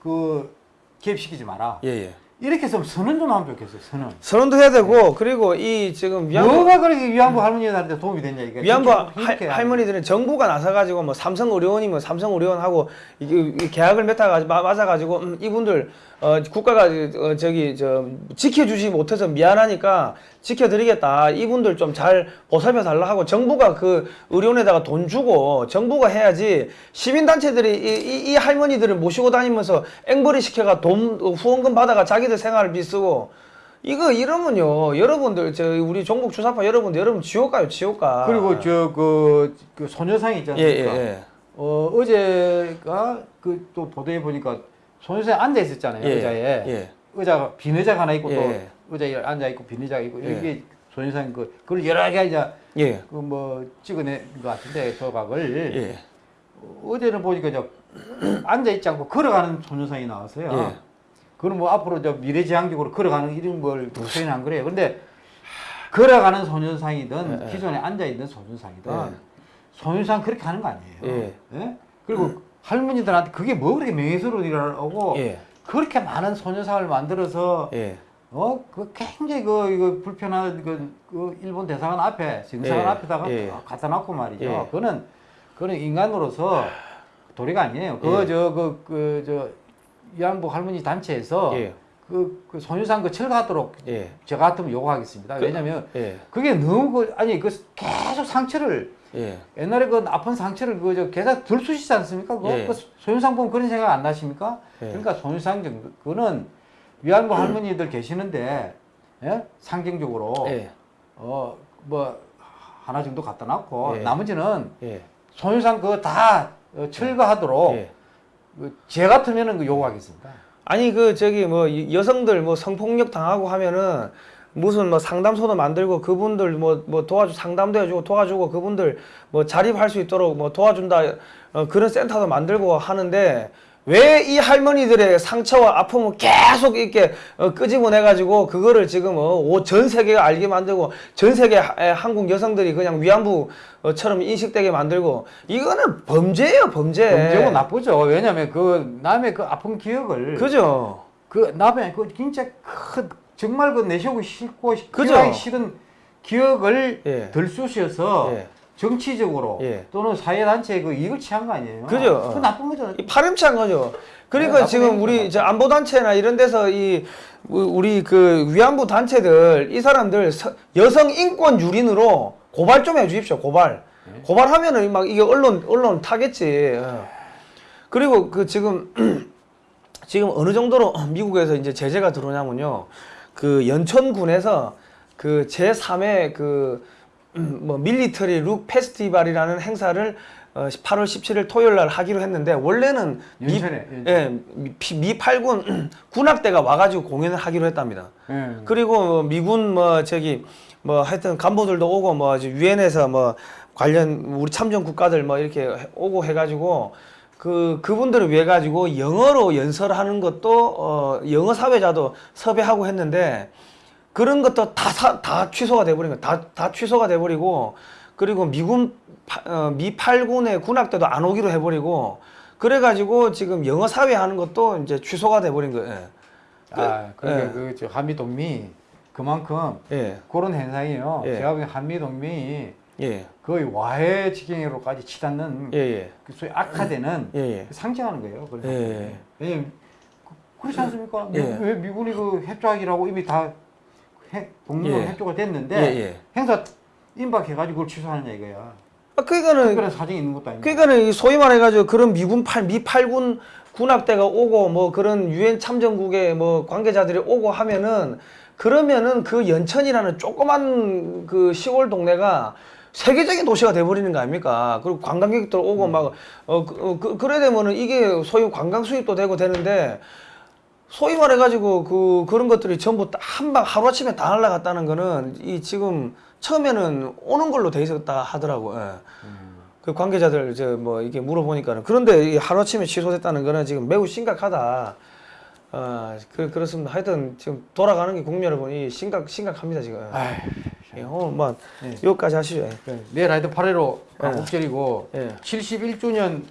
그 개입시키지 마라. 예. 예. 이렇게 해서 선언 좀 하면 좋겠어요. 선언. 선언도 해야 되고 그리고 이 지금 위안부 뭐가 그렇게 위안부 할머니들한테 도움이 됐냐 이게. 위안부 할, 이렇게 할머니들은 정부가 나서 가지고 뭐 삼성 의료원이면 삼성 의료원하고 이게 이 계약을 맺어 가지고 맞아 가지고 음, 이분들 어, 국가가 어, 저기 저 지켜주지 못해서 미안하니까 지켜드리겠다. 이분들 좀 잘 보살펴 달라 하고 정부가 그 의료원에다가 돈 주고 정부가 해야지 시민단체들이 이, 이, 이 할머니들을 모시고 다니면서 앵벌이 시켜가 돈 어, 후원금 받아가 자기들 생활비 쓰고 이거 이러면요 여러분들 저 우리 종북 주사파 여러분들 여러분 지옥 가요 지옥 가 그리고 저그 그 소녀상 있지 예, 예, 않습니까? 예. 어 어제가 그 또 보도에 보니까 소녀상에 앉아 있었잖아요 예, 의자에 예. 의자가 빈 의자가 하나 있고 예. 또 의자에 앉아 있고 빈 의자가 있고 예. 이게 소녀상 그 그걸 여러 개 이제 예. 그뭐 찍어낸 것 같은데 조각을 예. 어제는 보니까 저 앉아 있지 않고 걸어가는 소녀상이 나왔어요. 예. 그건 뭐 앞으로 저 미래지향적으로 걸어가는 이런 걸 표현한 거래요. 근데 걸어가는 소녀상이든 예, 예. 기존에 앉아 있는 소녀상이든 예. 소녀상 그렇게 하는 거 아니에요. 예. 그리고 할머니들한테 그게 뭐 그렇게 명예스러우라고 예. 그렇게 많은 소녀상을 만들어서 예. 어, 그 굉장히 그, 이거 불편한 그, 그 일본 대사관 앞에, 정사관 예, 앞에다가 예. 갖다 놨고 말이죠. 예. 그거는, 그거는 인간으로서 도리가 아니에요. 그, 예. 저, 그, 그, 저, 위안부 할머니 단체에서 예. 그, 그 소유상 그 철거하도록 예. 저 같으면 요구하겠습니다. 그- 왜냐면 예. 그게 너무 그, 아니, 그 계속 상처를 예. 옛날에 그 아픈 상처를 그저 계속 들쑤시지 않습니까? 그거 예. 그 소유상 보면 그런 생각 안 나십니까? 예. 그러니까 소유상 정도 그거는 위안부 할머니들 계시는데 예? 상징적으로 예. 어뭐 하나 정도 갖다 놨고 예. 나머지는 예. 소유상 그거 다 어, 철거하도록 예. 그, 제 같으면은 그 요구하겠습니다. 아니 그 저기 뭐 이- 여성들 뭐 성폭력 당하고 하면은 무슨 뭐 상담소도 만들고 그분들 뭐 뭐 도와주 상담도 해주고 도와주고 그분들 뭐 자립할 수 있도록 뭐 도와준다 어, 그런 센터도 만들고 하는데 왜 이 할머니들의 상처와 아픔을 계속 이렇게 어, 끄집어내 가지고 그거를 지금 어, 오- 전 세계가 알게 만들고 전 세계 한국 여성들이 그냥 위안부처럼 인식되게 만들고 이거는 범죄예요 범죄. 범죄고 나쁘죠. 왜냐하면 그 남의 그 아픈 기억을 그죠. 그 남의 그 진짜 큰 정말 그 내쉬고 싫고. 기억하기 싫은 기억을 예. 들쑤셔서 예. 정치적으로 예. 또는 사회단체에 그 이익을 취한 거 아니에요? 그죠. 그 나쁜 거죠. 이 파렴치한 거죠. 그러니까 네, 지금 우리. 저 안보 단체나 이런 데서 이 우- 우리 그 위안부 단체들 이 사람들 서- 여성 인권 유린으로 고발 좀 해주십시오. 고발. 네. 고발하면은 막 이게 언론 언론 타겠지. 어. 그리고 그 지금 지금 어느 정도로 미국에서 이제 제재가 들어오냐면요. 그 연천군에서 그 제3회 그, 음, 뭐, 밀리터리 룩 페스티벌이라는 행사를 어, 8월 17일 토요일 날 하기로 했는데, 원래는 미, 연천에, 연천. 예, 미, 피- 미 8군 군악대가 와가지고 공연을 하기로 했답니다. 예. 그리고 뭐 미군 뭐 저기 뭐 하여튼 간부들도 오고 뭐 유엔에서 뭐 관련 우리 참전 국가들 뭐 이렇게 해- 오고 해가지고 그 그분들을 위해 가지고 영어로 연설하는 것도 어 영어 사회자도 섭외하고 했는데 그런 것도 다다 취소가 돼버린 거, 다 다 취소가 돼버리고 그리고 미군 파- 어, 미 8군의 군악대도 안 오기로 해버리고 그래가지고 지금 영어 사회 하는 것도 이제 취소가 돼버린 거예요. 아, 그러니까 예. 그저 한미 동맹이 그만큼 예, 그런 현상이에요. 예. 제가 보기엔 한미 동맹이 예, 거의 와해 지경으로까지 치닫는 예, 예. 그 소위 악화되는 예, 예. 상징하는 거예요. 그래서 예. 왜냐면 그- 그렇지 않습니까? 미- 예. 왜 미군이 그 협조하기라고 이미 다 해- 동맹 예. 협조가 됐는데 예, 예. 행사 임박해가지고 그걸 취소하느냐 이거야. 아, 그러니까는 특별한 사정이 있는 것도 아니고. 그러니까는 이 소위 말해가지고 그런 미군 팔 미팔군 군악대가 오고 뭐 그런 유엔 참전국의 뭐 관계자들이 오고 하면은 그러면은 그 연천이라는 조그만 그 시골 동네가 세계적인 도시가 돼버리는 거 아닙니까? 그리고 관광객들 오고 막어 그, 어, 그, 그래 되면은 이게 소위 관광 수입도 되고 되는데 소위 말해가지고 그 그런 것들이 전부 한방 하루 아침에 다 날라갔다는 거는 이 지금 처음에는 오는 걸로 돼 있었다 하더라고. 예. 그 관계자들 저뭐 이게 물어보니까는 그런데 이 하루 아침에 취소됐다는 거는 지금 매우 심각하다. 어, 그 그렇습니다. 하여튼 지금 돌아가는 게 국민 여러분이 심각 심각합니다 지금. 아휴, 예, 오늘 뭐 네. 여기까지 하시죠. 예. 그래. 내일 하여튼 8.15 광복절이고 예. 71주년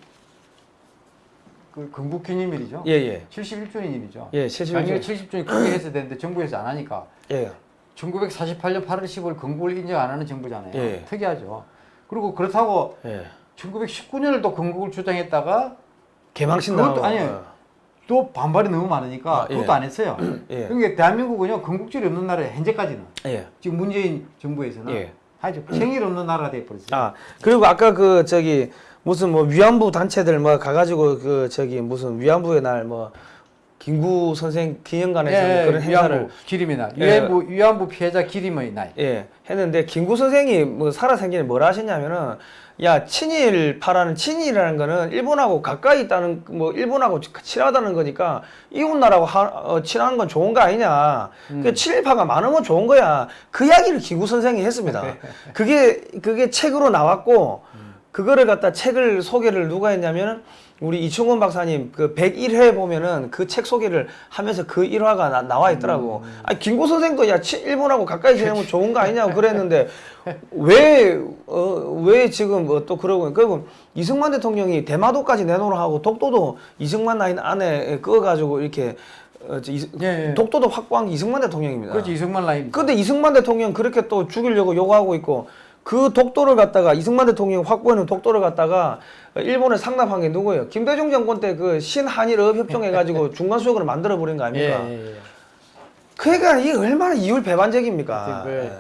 그 건국 기념일이죠. 예, 예. 71주년이죠. 예, 71 작년에 주년. 70주년 크게 했어야 되는데 정부에서 안 하니까 예. 1948년 8월 15일 건국을 인정 안 하는 정부잖아요. 예. 특이하죠. 그리고 그렇다고 예. 1919년을 또 건국을 주장했다가 개망신 그것도 당하고. 아니에요. 또 반발이 너무 많으니까 아, 예. 그것도 안 했어요. 예. 그러니까 대한민국은요 건국절이 없는 나라에 현재까지는 예. 지금 문재인 정부에서는 예. 아주 생일 없는 나라가 돼버렸어요. 아 그리고 아까 그 저기 무슨 뭐 위안부 단체들 뭐 가가지고 그 저기 무슨 위안부의 날 뭐 김구 선생 기념관에서 뭐 그런 행사를 예, 기림의 날, 예. 위안부 위안부 피해자 기림의 날. 예 했는데 김구 선생이 뭐 살아생전에 뭐라 하셨냐면은 야 친일파라는 친일이라는 거는 일본하고 가까이 있다는 뭐 일본하고 친하다는 거니까 이웃 나라하고 하, 어, 친한 건 좋은 거 아니냐. 그 친일파가 많으면 좋은 거야. 그 이야기를 김구 선생이 했습니다. 그게 그게 책으로 나왔고 그거를 갖다 책을 소개를 누가 했냐면은 우리 이충원 박사님 그 101회 보면은 그 책 소개를 하면서 그 일화가 나, 나와 있더라고. 아니 김구 선생도 야 치- 일본하고 가까이 지내면 좋은 거 아니냐고 그랬는데 왜어왜 지금 뭐또 그러고 그리고 이승만 대통령이 대마도까지 내놓으라 하고 독도도 이승만 라인 안에 끄어가지고 이렇게 어, 저 이- 예, 예. 독도도 확보한 게 이승만 대통령입니다. 그렇지 이승만 라인. 근데 이승만 대통령 그렇게 또 죽이려고 요구하고 있고 그 독도를 갖다가 이승만 대통령 확보해놓은 독도를 갖다가 일본에 상납한 게 누구예요? 김대중 정권 때 그 신한일업 협정해가지고 중간 수역으로 만들어 버린 거 예, 아닙니까? 예, 예. 그러니까 이게 얼마나 이율 배반적입니까? 그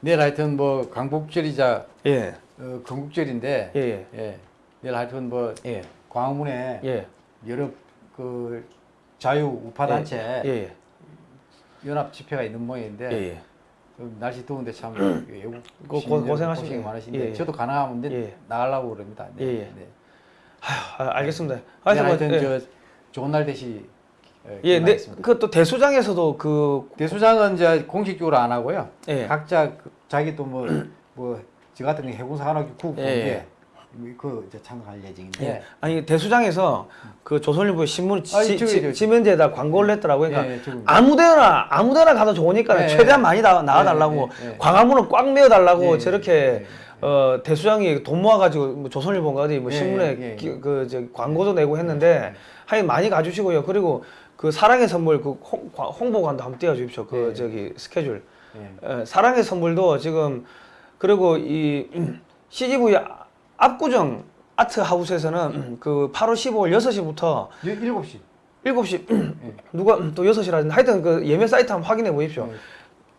내일 하여튼 뭐 강복절이자 예, 어, 건국절인데 예, 예, 예. 내일 하여튼 뭐 예, 광화문에 예, 여러 그 자유 우파 단체 예, 예, 연합 집회가 있는 모양인데 예, 예. 좀 날씨 더운데 참 외국 고- 시민들 고생하십니다. 고생이 많으신데 예, 예. 저도 가능하면 예. 나가려고 그럽니다. 네. 예, 예. 네. 아휴, 아, 알겠습니다. 네, 하여튼, 뭐, 하여튼 예, 저 좋은 날 되시 예, 예, 네. 그또 대수장에서도 그, 대수장은 이제 공식적으로 안 하고요. 예, 각자 그 자기 또뭐뭐 저 같은 경 해군사관학교 예, 국부인데 그 이제 참가할 예정인데 예. 아니 대수장에서 그 조선일보의 신문 지, 아니, 저기, 지, 저기. 지면지에다 광고를 냈더라고요. 그러니까 예, 예. 아무데나 아무데나 가도 좋으니까 예, 최대한 예. 많이 나, 나와달라고 예, 예, 예. 광화문을 꽉 메워달라고 예, 예, 저렇게 예, 예. 어, 대수장이 돈 모아가지고 뭐 조선일보인가 어디 뭐 예, 신문에 예, 예. 기- 그 저, 광고도 내고 했는데 하여튼 많이 가주시고요. 그리고 그 사랑의 선물 그 홍, 과- 홍보관도 한번 띄워주십시오. 그 예. 저기 스케줄. 예. 예, 사랑의 선물도 지금 그리고 이 CGV 압구정 아트 하우스에서는 그 8월 15일 6시부터 예, 일곱 시 7시 예. 누가 또 6시라든지 하여튼 그 예매 사이트 한번 확인해 보십시오.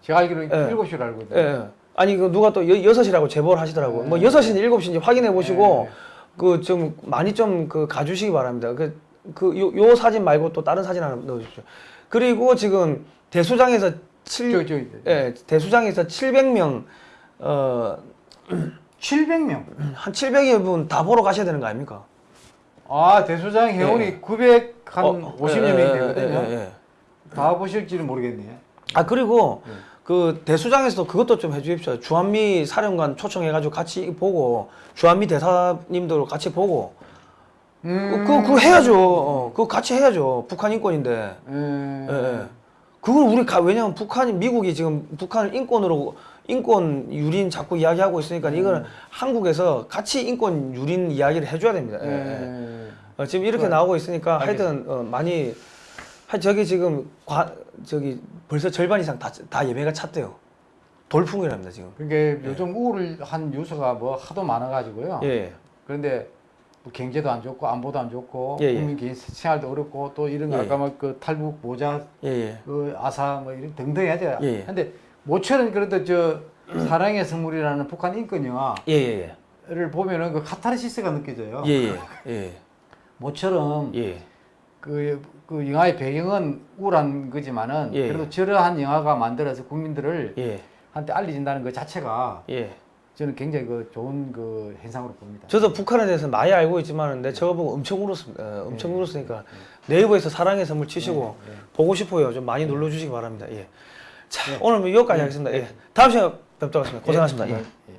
제가 알기로는 예. 일곱 시로 알고 예. 있는데 예. 아니 그 누가 또 6시라고 제보를 하시더라고요. 뭐 6시인지 7시인지 확인해 보시고 예. 그좀 많이 좀 그 가주시기 바랍니다. 그 그 요 요 사진 말고 또 다른 사진 하나 넣어 주십시오. 그리고 지금 대수장에서 7 저, 저, 예, 대수장에서 700명 어 700명. 한 700여 분 다 보러 가셔야 되는 거 아닙니까? 아 대소장 회원이 예. 900한 어, 50여 예, 명이 예, 되거든요. 예, 예. 다 보실지는 모르겠네. 아 그리고 예. 그 대수장에서도 그것도 좀 해주십시오. 주한미 사령관 초청해가지고 같이 보고 주한미 대사님들 같이 보고 음. 그, 그, 그거 해야죠. 어, 그거 같이 해야죠. 북한 인권인데. 음. 예, 예. 그걸 우리 가, 왜냐면 북한이 미국이 지금 북한을 인권으로 인권 유린 자꾸 이야기하고 있으니까 이거는 한국에서 같이 인권 유린 이야기를 해줘야 됩니다. 예, 예. 예. 어, 지금 이렇게 좋아요. 나오고 있으니까 알겠습니다. 하여튼 어, 많이 하 저기 지금 과, 저기 벌써 절반 이상 다, 다 예매가 찼대요. 돌풍이랍니다 지금. 그러니까 요즘 우울한 뉴스가 뭐 하도 많아가지고요. 예. 그런데 뭐 경제도 안 좋고 안보도 안 좋고 예, 예. 국민 개인 생활도 어렵고 또 이런 거 예, 아까 막 그 탈북 모자 예, 예. 그 아사 뭐 이런 등등 해야 돼요. 예, 예. 근데 모처럼 그래도 저 사랑의 선물이라는 북한 인권영화를 예, 예. 예. 보면은 그 카타르시스가 느껴져요. 예, 예, 예. 모처럼 예. 그, 그 영화의 배경은 우울한 거지만은 예. 그래도 저러한 영화가 만들어서 국민들을 예. 한테 알려진다는 것 자체가 예. 저는 굉장히 그 좋은 그 현상으로 봅니다. 저도 북한에 대해서 많이 알고 있지만 근데 저거 보고 엄청 울었습니다. 어, 엄청 예. 울었으니까 네이버에서 사랑의 선물 치시고 보고 싶어요. 좀 많이 눌러주시기 바랍니다. 예. 자, 오늘 뭐 여기까지 네. 하겠습니다. 예. 다음 시간에 뵙도록 하겠습니다. 예. 고생하셨습니다. 예.